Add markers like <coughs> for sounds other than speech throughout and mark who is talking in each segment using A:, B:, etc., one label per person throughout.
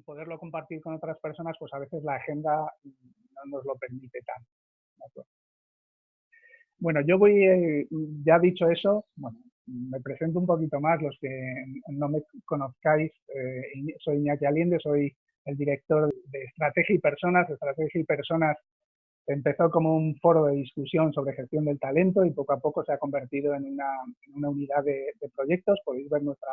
A: poderlo compartir con otras personas, pues a veces la agenda no nos lo permite tanto. Bueno, yo voy, eh, ya dicho eso, bueno, me presento un poquito más, los que no me conozcáis, eh, soy Iñaki Aliende, soy el director de Estrategia y Personas. Estrategia y Personas empezó como un foro de discusión sobre gestión del talento y poco a poco se ha convertido en una, unidad de, proyectos. Podéis ver nuestra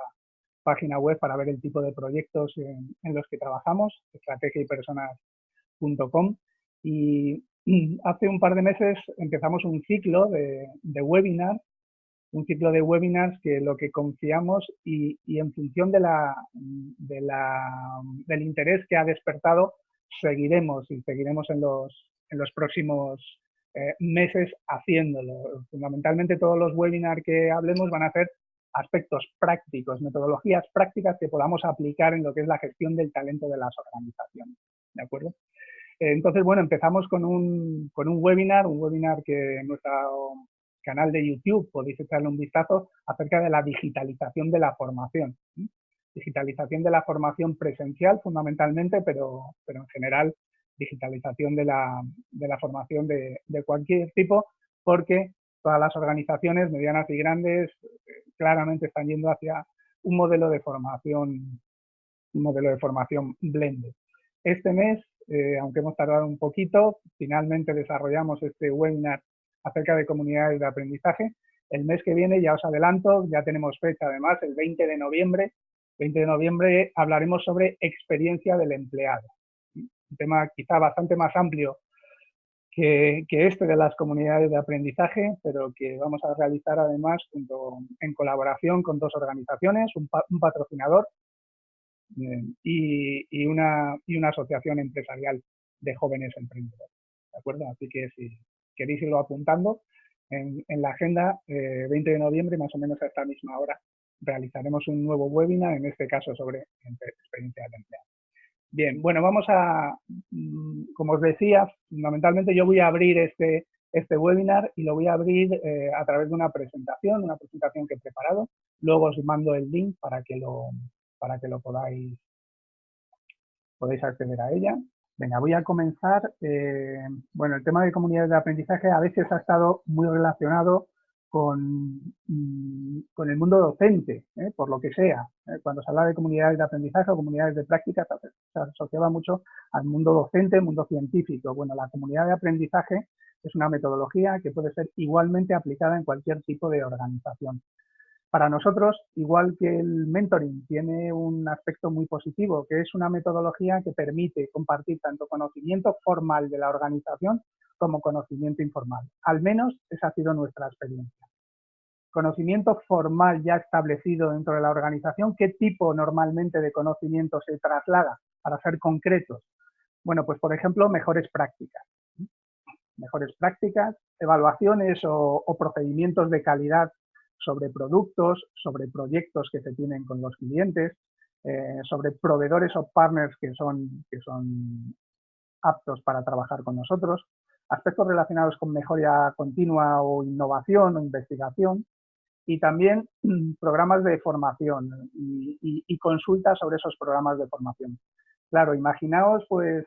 A: página web para ver el tipo de proyectos en, los que trabajamos, estrategiaypersonas.com. Y <clears throat> hace un par de meses empezamos un ciclo de, de webinars un ciclo de webinars que lo que confiamos y, en función de la, del interés que ha despertado, seguiremos y seguiremos en los, en los próximos eh, meses haciéndolo. Fundamentalmente todos los webinars que hablemos van a ser aspectos prácticos, metodologías prácticas que podamos aplicar en lo que es la gestión del talento de las organizaciones. ¿De acuerdo? Entonces, bueno, empezamos con un, con un webinar, un webinar que nuestra canal de YouTube podéis echarle un vistazo acerca de la digitalización de la formación. Digitalización de la formación presencial fundamentalmente, pero, pero en general digitalización de la, de la formación de, de, cualquier tipo, porque todas las organizaciones medianas y grandes claramente están yendo hacia un modelo de formación, un modelo de formación blended. Este mes, eh, aunque hemos tardado un poquito, finalmente desarrollamos este webinar acerca de comunidades de aprendizaje. El mes que viene, ya os adelanto, ya tenemos fecha además, el 20 de noviembre. 20 de noviembre hablaremos sobre experiencia del empleado. Un tema quizá bastante más amplio que, este de las comunidades de aprendizaje, pero que vamos a realizar además en colaboración con dos organizaciones, un, patrocinador eh, y, una, asociación empresarial de jóvenes emprendedores. ¿De acuerdo? Así que si, queréis irlo apuntando, en, la agenda, 20 eh, de noviembre, más o menos a esta misma hora, realizaremos un nuevo webinar, en este caso sobre experiencia del empleado. Bien, bueno, vamos a, mm, como os decía, fundamentalmente yo voy a abrir este, este webinar y lo voy a abrir eh, a través de una presentación, una presentación que he preparado. Luego os mando el link para que lo, para que lo podáis, podáis acceder a ella. Venga, voy a comenzar. Eh, bueno, el tema de comunidades de aprendizaje a veces ha estado muy relacionado con, mm, con el mundo docente, ¿eh? por lo que sea. ¿eh? Cuando se habla de comunidades de aprendizaje o comunidades de práctica, se asociaba mucho al mundo docente, mundo científico. Bueno, la comunidad de aprendizaje es una metodología que puede ser igualmente aplicada en cualquier tipo de organización. Para nosotros, igual que el mentoring tiene un aspecto muy positivo, que es una metodología que permite compartir tanto conocimiento formal de la organización como conocimiento informal. Al menos esa ha sido nuestra experiencia. Conocimiento formal ya establecido dentro de la organización, ¿qué tipo normalmente de conocimiento se traslada para ser concretos? Bueno, pues por ejemplo, mejores prácticas. Mejores prácticas, evaluaciones o procedimientos de calidad sobre productos, sobre proyectos que se tienen con los clientes, eh, sobre proveedores o partners que son, que son aptos para trabajar con nosotros, aspectos relacionados con mejora continua o innovación o investigación, y también <clears throat> programas de formación y, consultas sobre esos programas de formación. Claro, imaginaos, pues,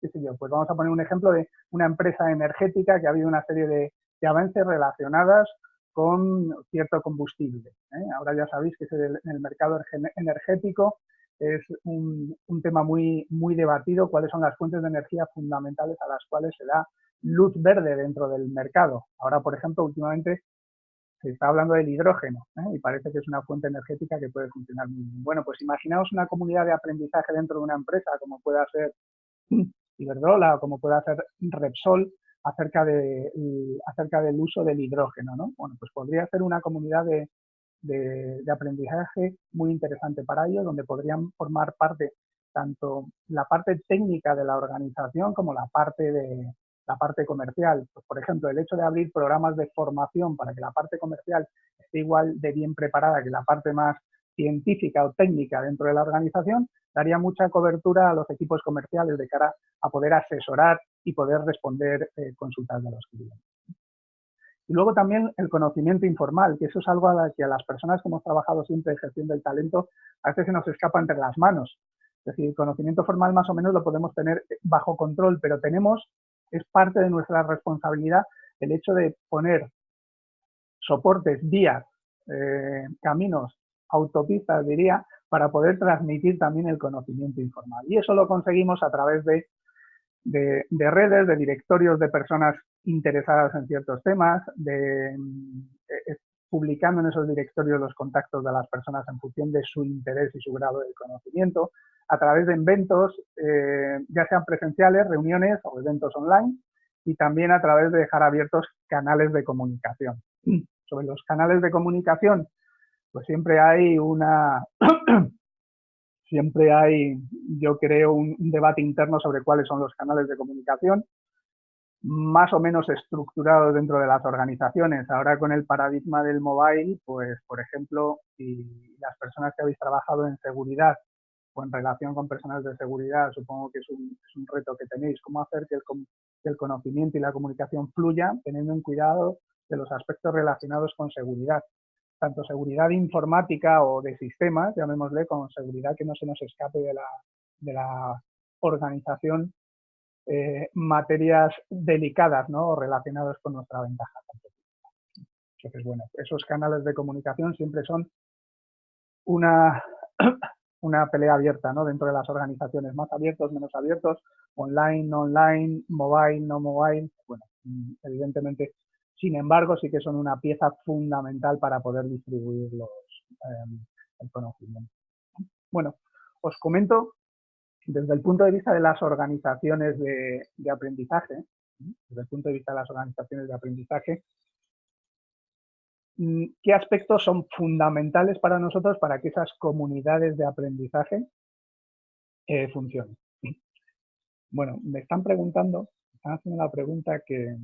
A: qué sé yo, pues vamos a poner un ejemplo de una empresa energética que ha habido una serie de, de avances relacionadas con cierto combustible. ¿eh? Ahora ya sabéis que el, el mercado energético es un, tema muy, muy debatido, cuáles son las fuentes de energía fundamentales a las cuales se da luz verde dentro del mercado. Ahora, por ejemplo, últimamente se está hablando del hidrógeno ¿eh? y parece que es una fuente energética que puede funcionar muy bien. Bueno, pues imaginaos una comunidad de aprendizaje dentro de una empresa como pueda ser Iberdrola o como pueda ser Repsol, acerca, de, acerca del uso del hidrógeno. ¿no? Bueno, pues podría ser una comunidad de, de, aprendizaje muy interesante para ellos, donde podrían formar parte tanto la parte técnica de la organización como la parte de la parte comercial. Pues, por ejemplo, el hecho de abrir programas de formación para que la parte comercial esté igual de bien preparada que la parte más científica o técnica dentro de la organización, daría mucha cobertura a los equipos comerciales de cara a poder asesorar y poder responder eh, consultas de los clientes. Y luego también el conocimiento informal, que eso es algo a la que a las personas que hemos trabajado siempre en gestión del talento a veces se nos escapa entre las manos. Es decir, el conocimiento formal más o menos lo podemos tener bajo control, pero tenemos, es parte de nuestra responsabilidad el hecho de poner soportes, vías, eh, caminos, autopistas, diría, para poder transmitir también el conocimiento informal. Y eso lo conseguimos a través de, de, redes, de directorios de personas interesadas en ciertos temas, de eh, publicando en esos directorios los contactos de las personas en función de su interés y su grado de conocimiento, a través de eventos, eh, ya sean presenciales, reuniones o eventos online, y también a través de dejar abiertos canales de comunicación. <clears throat> Sobre los canales de comunicación, pues siempre hay una, <clears throat> siempre hay, yo creo, un, debate interno sobre cuáles son los canales de comunicación, más o menos estructurados dentro de las organizaciones. Ahora con el paradigma del mobile, pues, por ejemplo, si las personas que habéis trabajado en seguridad o en relación con personas de seguridad, supongo que es un, reto que tenéis, cómo hacer que el, conocimiento y la comunicación fluyan teniendo en cuidado de los aspectos relacionados con seguridad, tanto seguridad informática o de sistemas, llamémosle, como seguridad que no se nos escape de la, de la organización, eh, materias delicadas ¿no? relacionadas con nuestra ventaja. Entonces, bueno, esos canales de comunicación siempre son una <coughs> una pelea abierta ¿no? dentro de las organizaciones, más abiertos, menos abiertos, online, no online, mobile, no mobile. Bueno, mm, evidentemente, sin embargo, sí que son una pieza fundamental para poder distribuir los, em, el conocimiento. Bueno, os comento desde el punto de vista de las organizaciones de, aprendizaje, desde el punto de vista de las organizaciones de aprendizaje, Mm, ¿Qué aspectos son fundamentales para nosotros para que esas comunidades de aprendizaje eh, funcionen? Bueno, me están preguntando, me están haciendo la pregunta que,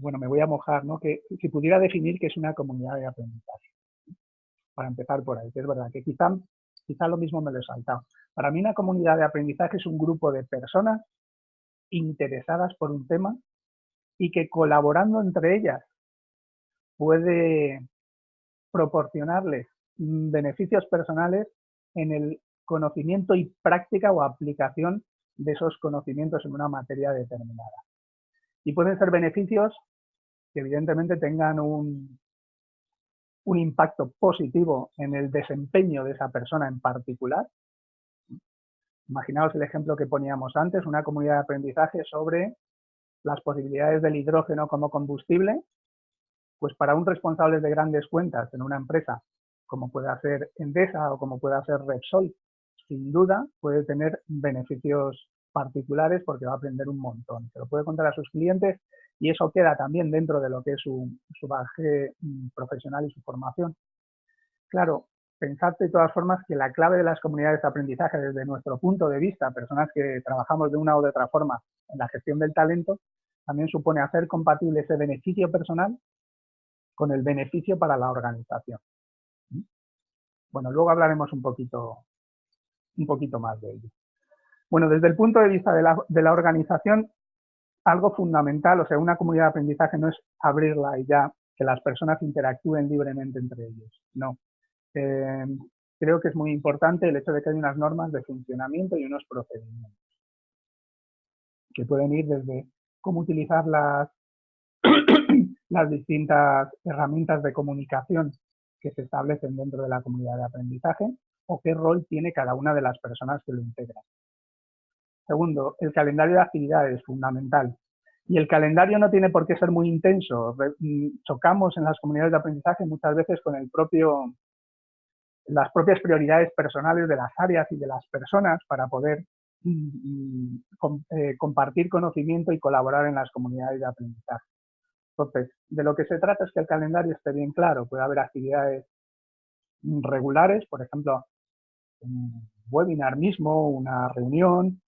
A: bueno, me voy a mojar, ¿no? Que si pudiera definir qué es una comunidad de aprendizaje. Para empezar por ahí, que es verdad que quizá, quizá lo mismo me lo he saltado. Para mí una comunidad de aprendizaje es un grupo de personas interesadas por un tema y que colaborando entre ellas puede proporcionarles beneficios personales en el conocimiento y práctica o aplicación de esos conocimientos en una materia determinada. Y pueden ser beneficios que evidentemente tengan un, un impacto positivo en el desempeño de esa persona en particular. Imaginaos el ejemplo que poníamos antes, una comunidad de aprendizaje sobre las posibilidades del hidrógeno como combustible pues para un responsable de grandes cuentas en una empresa, como puede ser Endesa o como puede ser Repsol, sin duda puede tener beneficios particulares porque va a aprender un montón. Se lo puede contar a sus clientes y eso queda también dentro de lo que es su, su mm, profesional y su formación. Claro, pensad de todas formas que la clave de las comunidades de aprendizaje desde nuestro punto de vista, personas que trabajamos de una u otra forma en la gestión del talento, también supone hacer compatible ese beneficio personal con el beneficio para la organización. Bueno, luego hablaremos un poquito, un poquito más de ello. Bueno, desde el punto de vista de la, organización, algo fundamental, o sea, una comunidad de aprendizaje no es abrirla y ya que las personas interactúen libremente entre ellos, no. Eh, creo que es muy importante el hecho de que hay unas normas de funcionamiento y unos procedimientos que pueden ir desde cómo utilizar las, <coughs> las distintas herramientas de comunicación que se establecen dentro de la comunidad de aprendizaje o qué rol tiene cada una de las personas que lo integran. Segundo, el calendario de actividades es fundamental. Y el calendario no tiene por qué ser muy intenso. Mm, chocamos en las comunidades de aprendizaje muchas veces con las propias prioridades personales de las áreas y de las personas para poder mm, mm, eh, compartir conocimiento y colaborar en las comunidades de aprendizaje. Entonces, de lo que se trata es que el calendario esté bien claro. Puede haber actividades regulares, por ejemplo, un webinar mismo, una reunión,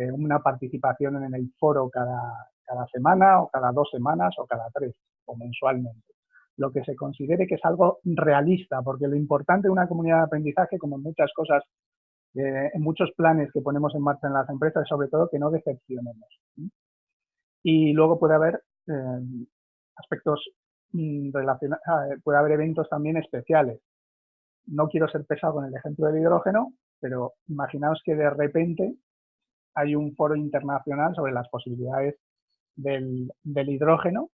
A: eh, una participación en el foro cada, cada semana o cada dos semanas o cada tres o mensualmente. Lo que se considere que es algo realista, porque lo importante de una comunidad de aprendizaje, como en muchas cosas, eh, en muchos planes que ponemos en marcha en las empresas, es sobre todo que no decepcionemos. Y luego puede haber eh, aspectos mm, relacionados, ah, puede haber eventos también especiales. No quiero ser pesado con el ejemplo del hidrógeno, pero imaginaos que de repente hay un foro internacional sobre las posibilidades del, hidrógeno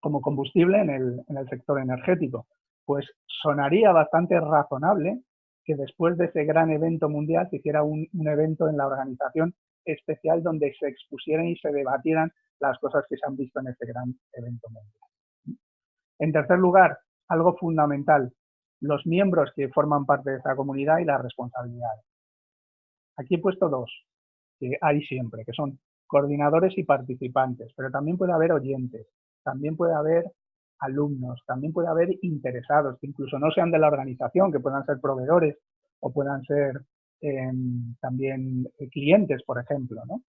A: como combustible en el, sector energético. Pues sonaría bastante razonable que después de ese gran evento mundial se hiciera un, un, evento en la organización especial donde se expusieran y se debatieran las cosas que se han visto en ese gran evento mundial. En tercer lugar, algo fundamental, los miembros que forman parte de esa comunidad y las responsabilidades. Aquí he puesto dos, que hay siempre, que son coordinadores y participantes, pero también puede haber oyentes, también puede haber alumnos, también puede haber interesados, que incluso no sean de la organización, que puedan ser proveedores o puedan ser em, también clientes, por ejemplo. ¿no?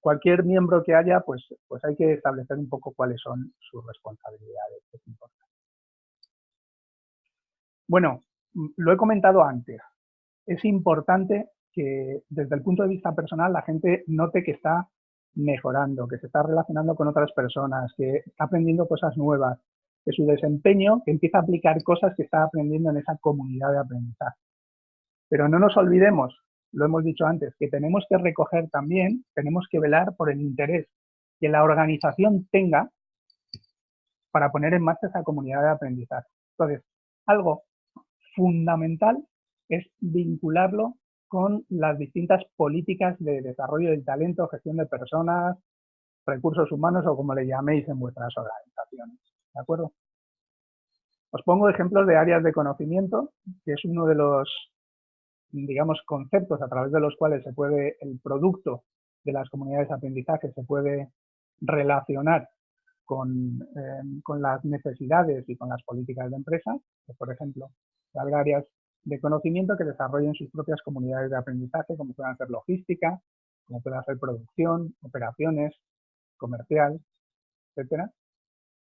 A: Cualquier miembro que haya, pues, pues hay que establecer un poco cuáles son sus responsabilidades. Es importante. Bueno, mm, lo he comentado antes. Es importante que desde el punto de vista personal la gente note que está mejorando, que se está relacionando con otras personas, que está aprendiendo cosas nuevas, que su desempeño, que empieza a aplicar cosas que está aprendiendo en esa comunidad de aprendizaje. Pero no nos olvidemos, lo hemos dicho antes, que tenemos que recoger también, tenemos que velar por el interés que la organización tenga para poner en marcha esa comunidad de aprendizaje. Entonces, algo fundamental es vincularlo con las distintas políticas de desarrollo del talento, gestión de personas, recursos humanos o como le llaméis en vuestras organizaciones. ¿De acuerdo? Os pongo ejemplos de áreas de conocimiento, que es uno de los, digamos, conceptos a través de los cuales se puede, el producto de las comunidades de aprendizaje se puede relacionar con, eh, con las necesidades y con las políticas de empresa. por ejemplo, habrá áreas de conocimiento que desarrollen sus propias comunidades de aprendizaje, como puedan ser logística, como pueda ser producción, operaciones, comercial, etcétera.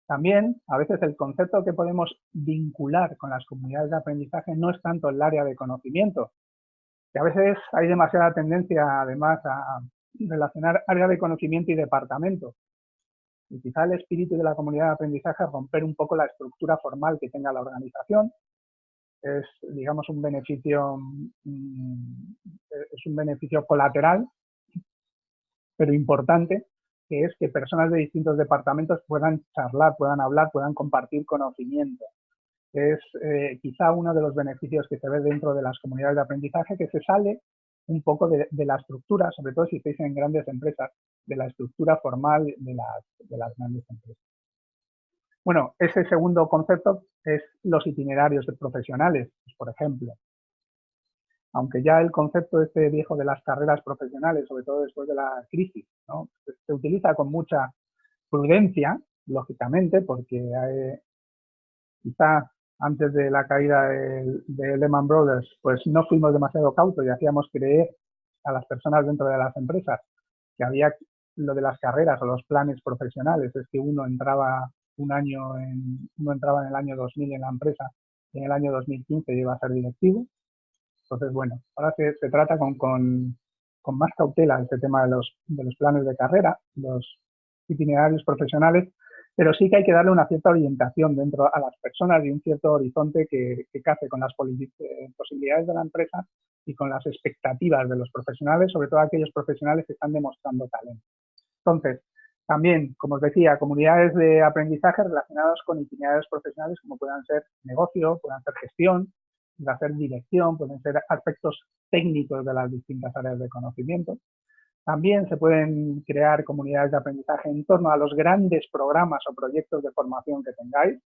A: También, a veces el concepto que podemos vincular con las comunidades de aprendizaje no es tanto el área de conocimiento, que a veces hay demasiada tendencia, además, a relacionar área de conocimiento y departamento. Y quizá el espíritu de la comunidad de aprendizaje es romper un poco la estructura formal que tenga la organización es, digamos, un beneficio, mm, es un beneficio colateral, pero importante, que es que personas de distintos departamentos puedan charlar, puedan hablar, puedan compartir conocimiento. Es eh, quizá uno de los beneficios que se ve dentro de las comunidades de aprendizaje, que se sale un poco de, la estructura, sobre todo si estáis en grandes empresas, de la estructura formal de las, de las grandes empresas. Bueno, ese segundo concepto es los itinerarios de profesionales, pues, por ejemplo. Aunque ya el concepto este viejo de las carreras profesionales, sobre todo después de la crisis, se utiliza con mucha prudencia, lógicamente, porque quizá antes de la caída de, de, Lehman Brothers, pues no fuimos demasiado cautos y hacíamos creer a las personas dentro de las empresas que había lo de las carreras o los planes profesionales, es que uno entraba un año en, no entraba en el año 2000 en la empresa en el año 2015 iba a ser directivo. Entonces, bueno, ahora se, se trata con, con, con, más cautela este tema de los, de los planes de carrera, los itinerarios profesionales, pero sí que hay que darle una cierta orientación dentro a las personas y un cierto horizonte que, que case con las eh, posibilidades de la empresa y con las expectativas de los profesionales, sobre todo aquellos profesionales que están demostrando talento. Entonces, también, como os decía, comunidades de aprendizaje relacionadas con itinerarios profesionales como puedan ser negocio, puedan ser gestión, pueden ser dirección, pueden ser aspectos técnicos de las distintas áreas de conocimiento. También se pueden crear comunidades de aprendizaje en torno a los grandes programas o proyectos de formación que tengáis.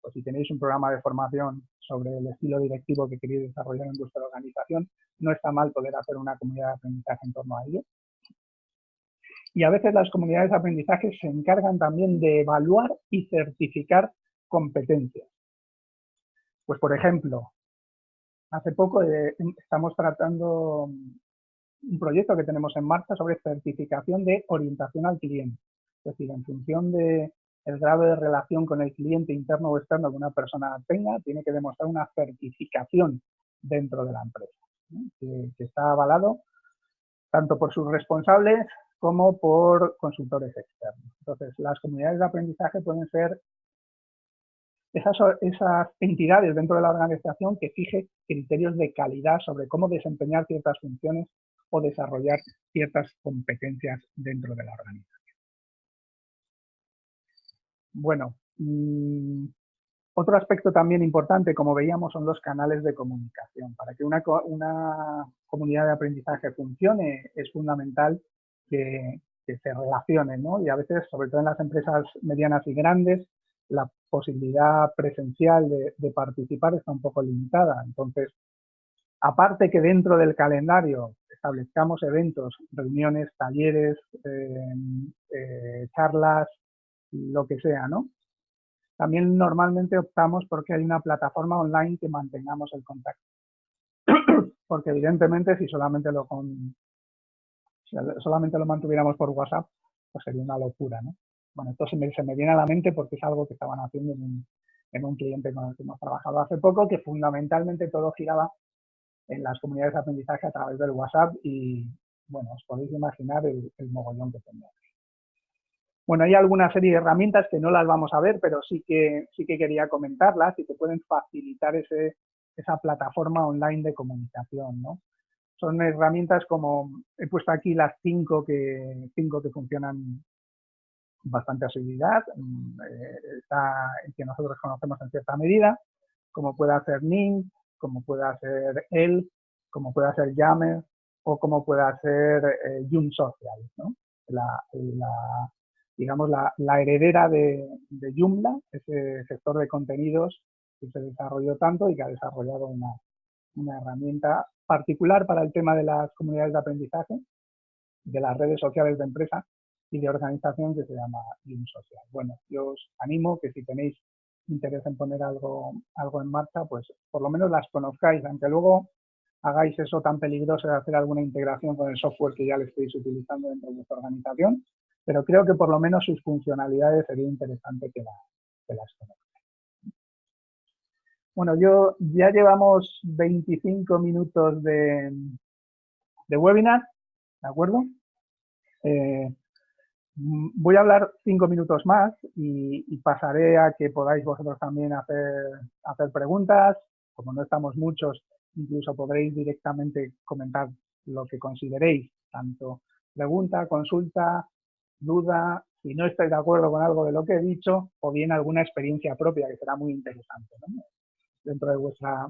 A: Pues si tenéis un programa de formación sobre el estilo directivo que queréis desarrollar en vuestra organización, no está mal poder hacer una comunidad de aprendizaje en torno a ello. Y a veces las comunidades de aprendizaje se encargan también de evaluar y certificar competencias. Pues, por ejemplo, hace poco eh, estamos tratando un proyecto que tenemos en marcha sobre certificación de orientación al cliente. Es decir, en función del grado de relación con el cliente interno o externo que una persona tenga, tiene que demostrar una certificación dentro de la empresa, que está avalado tanto por sus responsables como por consultores externos. Entonces, las comunidades de aprendizaje pueden ser esas, entidades dentro de la organización que fije criterios de calidad sobre cómo desempeñar ciertas funciones o desarrollar ciertas competencias dentro de la organización. Bueno, mm, otro aspecto también importante, como veíamos, son los canales de comunicación. Para que una, comunidad de aprendizaje funcione, es fundamental que, se relacionen, ¿no? Y a veces, sobre todo en las empresas medianas y grandes, la posibilidad presencial de, participar está un poco limitada. Entonces, aparte que dentro del calendario establezcamos eventos, reuniones, talleres, eh, eh, charlas, lo que sea, ¿no? También normalmente optamos porque hay una plataforma online que mantengamos el contacto. <clears throat> porque evidentemente si solamente lo con, solamente lo mantuviéramos por WhatsApp, pues sería una locura, ¿no? Bueno, esto se me, viene a la mente porque es algo que estaban haciendo en un, en un cliente con el que hemos trabajado hace poco, que fundamentalmente todo giraba en las comunidades de aprendizaje a través del WhatsApp y, bueno, os podéis imaginar el, mogollón que tenemos. Bueno, hay alguna serie de herramientas que no las vamos a ver, pero sí que, sí que quería comentarlas y que pueden facilitar esa plataforma online de comunicación, ¿no? Son herramientas como, he puesto aquí las cinco que, cinco que funcionan bastante asiduidad, mm, eh, está que nosotros conocemos en cierta medida, como puede hacer Ning, como puede hacer El, como puede hacer Yammer o como puede hacer eh, Social, ¿no? la, digamos, la, heredera de, de, Joomla, ese sector de contenidos que se desarrolló tanto y que ha desarrollado una, una herramienta particular para el tema de las comunidades de aprendizaje, de las redes sociales de empresa y de organización que se llama Joom Social. Bueno, yo os animo que si tenéis interés en poner algo, algo en marcha, pues por lo menos las conozcáis, aunque luego hagáis eso tan peligroso de hacer alguna integración con el software que ya le estéis utilizando dentro de vuestra organización, pero creo que por lo menos sus funcionalidades sería interesante que, las conozcan. Bueno, yo ya llevamos 25 minutos de, webinar, ¿de acuerdo? Eh, voy a hablar cinco minutos más y, pasaré a que podáis vosotros también hacer, hacer preguntas. Como no estamos muchos, incluso podréis directamente comentar lo que consideréis, tanto pregunta, consulta, duda, si no estáis de acuerdo con algo de lo que he dicho, o bien alguna experiencia propia que será muy interesante dentro de vuestra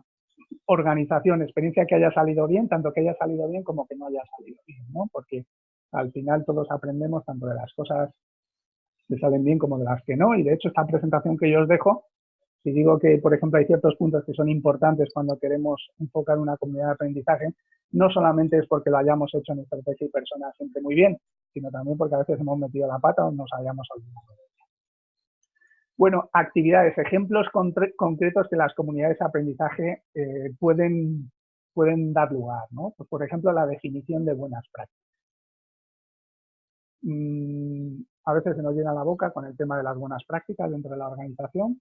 A: organización, experiencia que haya salido bien, tanto que haya salido bien como que no haya salido bien, ¿no? Porque al final todos aprendemos tanto de las cosas que salen bien como de las que no, y de hecho esta presentación que yo os dejo, si digo que, por ejemplo, hay ciertos puntos que son importantes cuando queremos enfocar una comunidad de aprendizaje, no solamente es porque lo hayamos hecho en estrategia y personas siempre muy bien, sino también porque a veces hemos metido la pata o nos hayamos olvidado. Bueno, actividades, ejemplos concretos que las comunidades de aprendizaje eh, pueden, pueden dar lugar, ¿no? Pues, por ejemplo, la definición de buenas prácticas. Mm, a veces se nos llena la boca con el tema de las buenas prácticas dentro de la organización.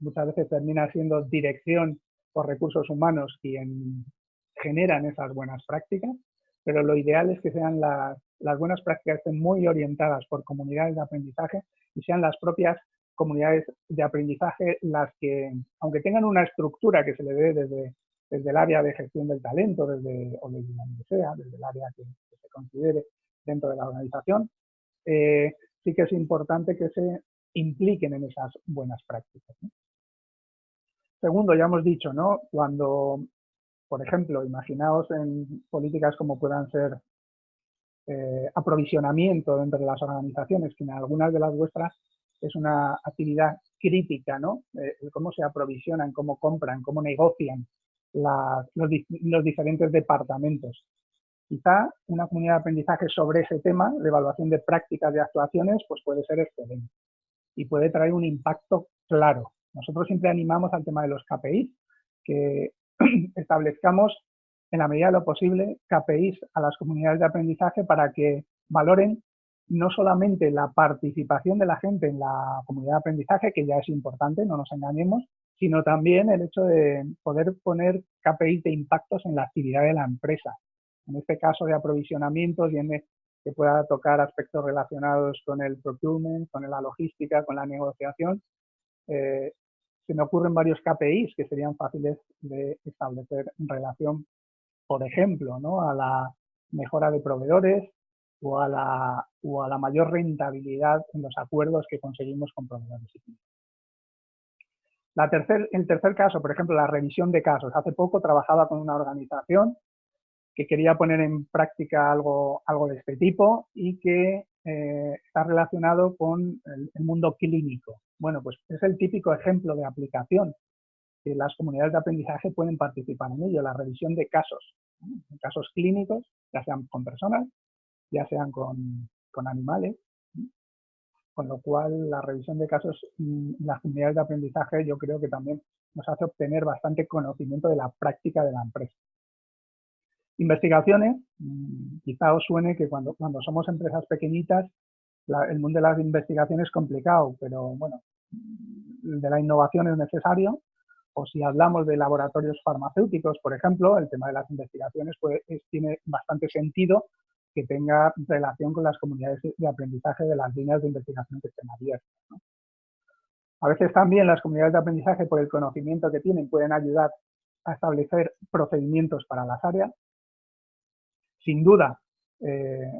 A: Muchas veces termina siendo dirección por recursos humanos quien generan esas buenas prácticas, pero lo ideal es que sean las, las buenas prácticas estén muy orientadas por comunidades de aprendizaje y sean las propias comunidades de aprendizaje las que, aunque tengan una estructura que se le dé desde, desde el área de gestión del talento, desde, o desde donde sea, desde el área que, se considere dentro de la organización, eh, sí que es importante que se impliquen en esas buenas prácticas. Segundo, ya hemos dicho, ¿no? Cuando, por ejemplo, imaginaos en políticas como puedan ser eh, aprovisionamiento dentro de las organizaciones, que en algunas de las vuestras es una actividad crítica, ¿no? Eh, cómo se aprovisionan, cómo compran, cómo negocian los, los, diferentes departamentos. Quizá una comunidad de aprendizaje sobre ese tema, de evaluación de prácticas de actuaciones, pues puede ser excelente y puede traer un impacto claro. Nosotros siempre animamos al tema de los KPIs, que <clears throat> establezcamos en la medida de lo posible, KPIs a las comunidades de aprendizaje para que valoren no solamente la participación de la gente en la comunidad de aprendizaje, que ya es importante, no nos engañemos, sino también el hecho de poder poner KPIs de impactos en la actividad de la empresa. En este caso de aprovisionamiento, tiene que pueda tocar aspectos relacionados con el procurement, con la logística, con la negociación. Eh, se me ocurren varios KPIs que serían fáciles de establecer en relación, por ejemplo, ¿no? a la mejora de proveedores o a la, o a la mayor rentabilidad en los acuerdos que conseguimos con proveedores y clientes. La tercer, el tercer caso, por ejemplo, la revisión de casos. Hace poco trabajaba con una organización que quería poner en práctica algo, algo de este tipo y que eh, está relacionado con el, mundo clínico. Bueno, pues es el típico ejemplo de aplicación que las comunidades de aprendizaje pueden participar en ello, la revisión de casos, casos clínicos, ya sean con personas, ya sean con, con animales, con lo cual la revisión de casos en las comunidades de aprendizaje yo creo que también nos hace obtener bastante conocimiento de la práctica de la empresa. Investigaciones, mm, quizá os suene que cuando, cuando somos empresas pequeñitas, el mundo de las investigaciones es complicado, pero bueno, de la innovación es necesario. O si hablamos de laboratorios farmacéuticos, por ejemplo, el tema de las investigaciones pues, tiene bastante sentido que tenga relación con las comunidades de aprendizaje de las líneas de investigación que estén abiertas. A veces también las comunidades de aprendizaje, por el conocimiento que tienen, pueden ayudar a establecer procedimientos para las áreas sin duda, eh,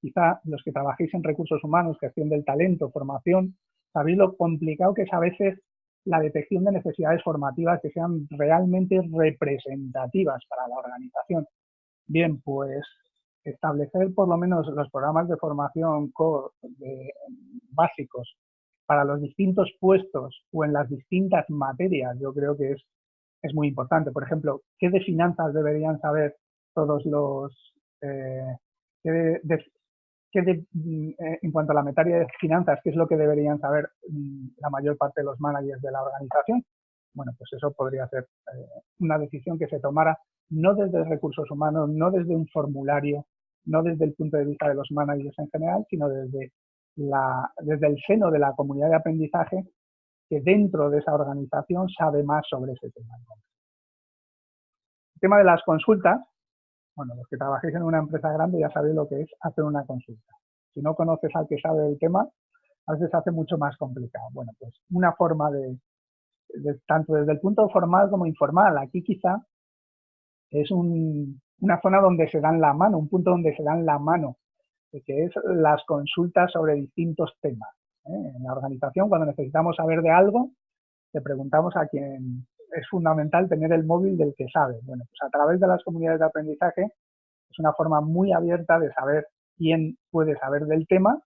A: quizá los que trabajéis en recursos humanos, gestión del talento, formación, sabéis lo complicado que es a veces la detección de necesidades formativas que sean realmente representativas para la organización. Bien, pues establecer por lo menos los programas de formación básicos para los distintos puestos o en las distintas materias, yo creo que es, es muy importante. Por ejemplo, ¿qué de finanzas deberían saber todos los... Eh, mm, eh, en cuanto a la materia de finanzas, ¿qué es lo que deberían saber mm, la mayor parte de los managers de la organización? Bueno, pues eso podría ser eh, una decisión que se tomara no desde recursos humanos, no desde un formulario, no desde el punto de vista de los managers en general, sino desde, la, desde el seno de la comunidad de aprendizaje que dentro de esa organización sabe más sobre ese tema. El tema de las consultas, bueno, los que trabajéis en una empresa grande ya sabéis lo que es hacer una consulta. Si no conoces al que sabe del tema, a veces se hace mucho más complicado. Bueno, pues una forma de, tanto desde el punto formal como informal, aquí quizá es una zona donde se dan la mano, un punto donde se dan la mano, que es las consultas sobre distintos temas. ¿eh? En la organización, cuando necesitamos saber de algo, le preguntamos a quien, es fundamental tener el móvil del que sabe. Bueno, pues a través de las comunidades de aprendizaje es una forma muy abierta de saber quién puede saber del tema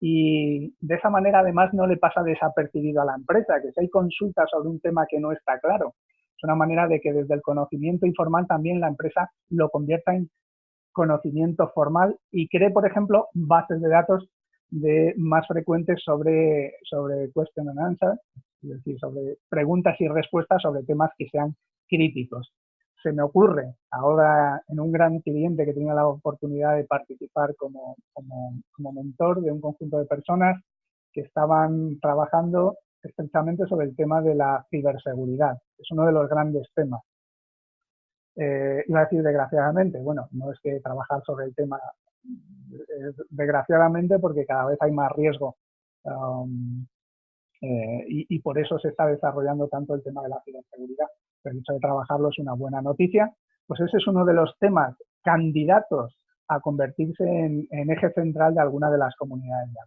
A: y de esa manera además no le pasa desapercibido a la empresa, que si hay consultas sobre un tema que no está claro, es una manera de que desde el conocimiento informal también la empresa lo convierta en conocimiento formal y cree, por ejemplo, bases de datos de más frecuentes sobre, sobre question and answer, es decir, sobre preguntas y respuestas sobre temas que sean críticos. Se me ocurre ahora en un gran cliente que tenía la oportunidad de participar como, como, como mentor de un conjunto de personas que estaban trabajando estrechamente sobre el tema de la ciberseguridad. Es uno de los grandes temas. Eh, iba a decir desgraciadamente, bueno, no es que trabajar sobre el tema desgraciadamente porque cada vez hay más riesgo um, eh, y, por eso se está desarrollando tanto el tema de la ciberseguridad. Pero el hecho de trabajarlo es una buena noticia. Pues ese es uno de los temas candidatos a convertirse en, eje central de alguna de las comunidades de.